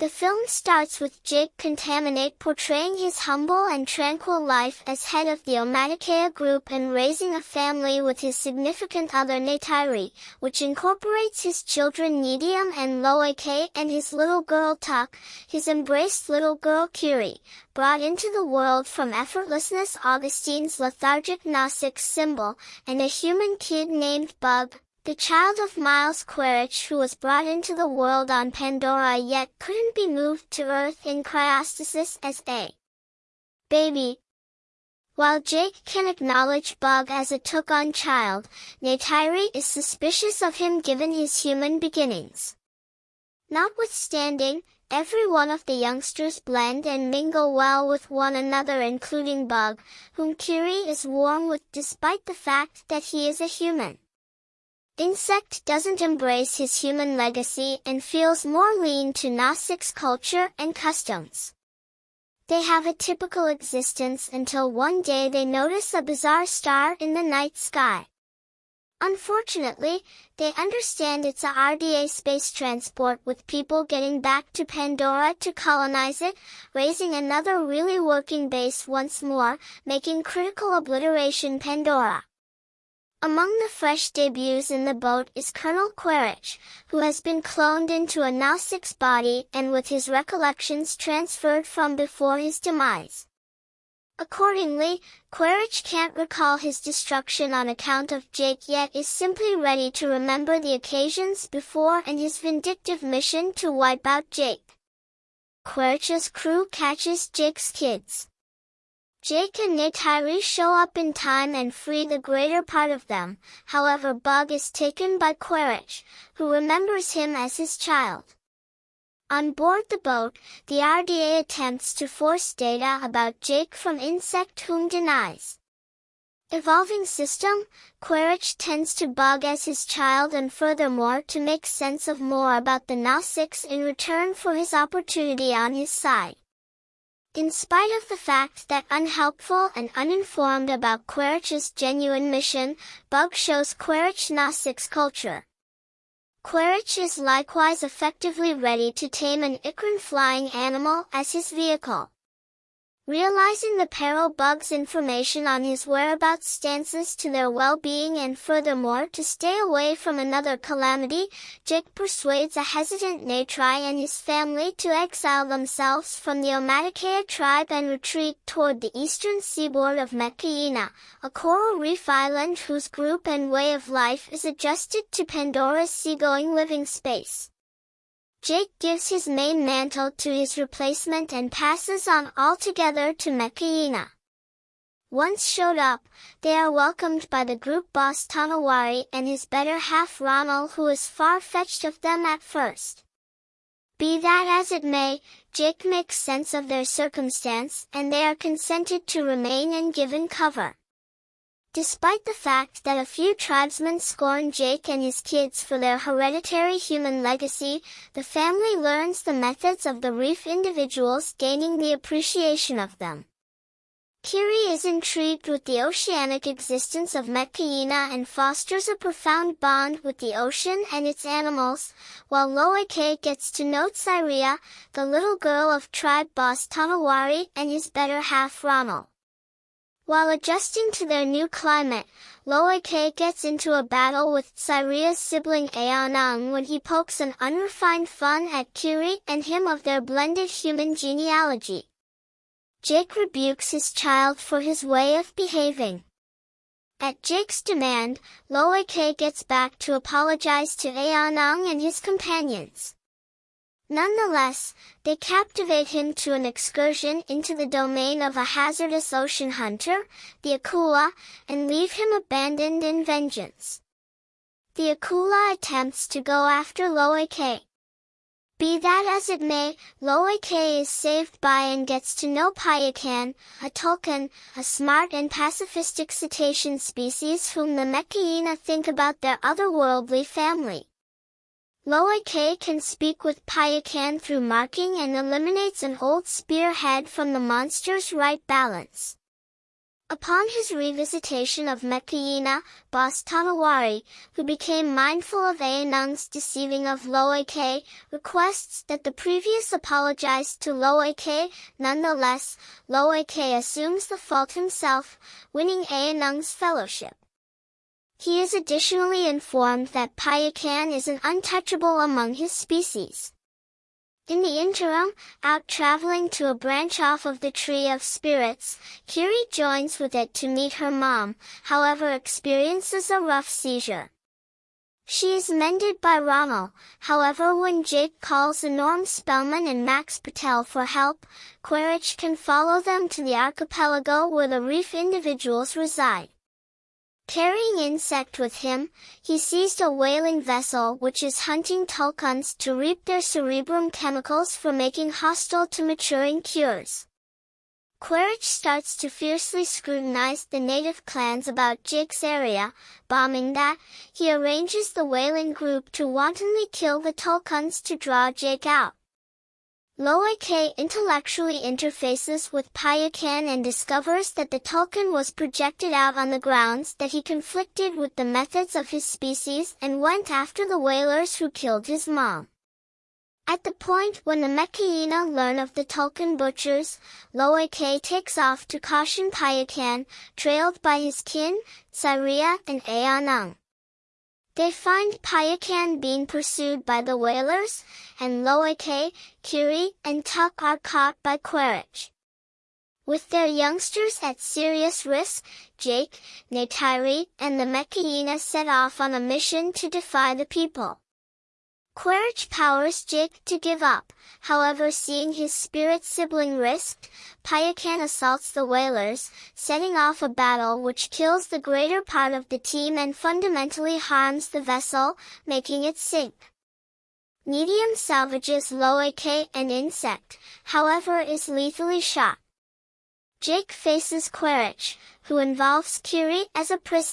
The film starts with Jake Contaminate portraying his humble and tranquil life as head of the Omaticaya group and raising a family with his significant other Neytiri, which incorporates his children Nidium and Loike and his little girl Tuk, his embraced little girl Kiri, brought into the world from effortlessness Augustine's lethargic Gnostic symbol, and a human kid named Bug, the child of Miles Quaritch who was brought into the world on Pandora yet couldn't be moved to Earth in cryostasis as a baby. While Jake can acknowledge Bug as a took-on child, Neytiri is suspicious of him given his human beginnings. Notwithstanding, every one of the youngsters blend and mingle well with one another including Bug, whom Kiri is warm with despite the fact that he is a human. Insect doesn't embrace his human legacy and feels more lean to Gnostics culture and customs. They have a typical existence until one day they notice a bizarre star in the night sky. Unfortunately, they understand it's a RDA space transport with people getting back to Pandora to colonize it, raising another really working base once more, making critical obliteration Pandora. Among the fresh debuts in the boat is Colonel Quaritch, who has been cloned into a Gnostic's body and with his recollections transferred from before his demise. Accordingly, Quaritch can't recall his destruction on account of Jake yet is simply ready to remember the occasions before and his vindictive mission to wipe out Jake. Quaritch's crew catches Jake's kids. Jake and Neytiri show up in time and free the greater part of them, however Bug is taken by Quaritch, who remembers him as his child. On board the boat, the RDA attempts to force data about Jake from Insect whom denies. Evolving system, Quaritch tends to Bug as his child and furthermore to make sense of more about the Gnostics in return for his opportunity on his side. In spite of the fact that unhelpful and uninformed about Quaritch's genuine mission, Bug shows Quaritch Gnostics culture. Quaritch is likewise effectively ready to tame an Ikran flying animal as his vehicle. Realizing the peril Bug's information on his whereabouts stances to their well-being and furthermore to stay away from another calamity, Jake persuades a hesitant Neytiri and his family to exile themselves from the Omaticaya tribe and retreat toward the eastern seaboard of Metkayina, a coral reef island whose group and way of life is adjusted to Pandora's seagoing living space. Jake gives his main mantle to his replacement and passes on altogether to Metkayina. Once showed up, they are welcomed by the group boss Tonowari and his better half Ronal who is far-fetched of them at first. Be that as it may, Jake makes sense of their circumstance and they are consented to remain and given cover. Despite the fact that a few tribesmen scorn Jake and his kids for their hereditary human legacy, the family learns the methods of the reef individuals gaining the appreciation of them. Kiri is intrigued with the oceanic existence of Metkayina and fosters a profound bond with the ocean and its animals, while Loike gets to know Tsireya, the little girl of tribe boss Tonowari and his better half Ronal. While adjusting to their new climate, Loike gets into a battle with Tsireya's sibling Aonung when he pokes an unrefined fun at Kiri and him of their blended human genealogy. Jake rebukes his child for his way of behaving. At Jake's demand, Loike gets back to apologize to Aonung and his companions. Nonetheless, they captivate him to an excursion into the domain of a hazardous ocean hunter, the Akula, and leave him abandoned in vengeance. The Akula attempts to go after Loike. Be that as it may, Loike is saved by and gets to know Payakan, a tulkun, a smart and pacifistic cetacean species whom the Metkayina think about their otherworldly family. Loike can speak with Payakan through marking and eliminates an old spearhead from the monster's right balance. Upon his revisitation of Metkayina, boss Tonowari, who became mindful of Aonung's deceiving of Loike, requests that the previous apologize to Loike. Nonetheless, Loike assumes the fault himself, winning Aonung's fellowship. He is additionally informed that Payakan is an untouchable among his species. In the interim, out traveling to a branch off of the Tree of Spirits, Kiri joins with it to meet her mom, however experiences a rough seizure. She is mended by Rommel, however when Jake calls Norm Spellman and Max Patel for help, Quaritch can follow them to the archipelago where the reef individuals reside. Carrying insect with him, he seized a whaling vessel which is hunting tulkuns to reap their cerebrum chemicals for making hostile to maturing cures. Quaritch starts to fiercely scrutinize the native clans about Jake's area, bombing that, he arranges the whaling group to wantonly kill the tulkuns to draw Jake out. Loike intellectually interfaces with Payakan and discovers that the Tulkun was projected out on the grounds that he conflicted with the methods of his species and went after the whalers who killed his mom. At the point when the Metkayina learn of the Tulkun butchers, Loike takes off to caution Payakan, trailed by his kin, Tsireya and Aonung. They find Payakan being pursued by the whalers, and Loike, Kiri, and Tuk are caught by Quaritch. With their youngsters at serious risk, Jake, Neytiri, and the Metkayina set off on a mission to defy the people. Quaritch powers Jake to give up, however seeing his spirit sibling risked, Payakan assaults the whalers, setting off a battle which kills the greater part of the team and fundamentally harms the vessel, making it sink. Medium salvages Loike and Insect, however is lethally shot. Jake faces Quaritch, who involves Kiri as a prisoner.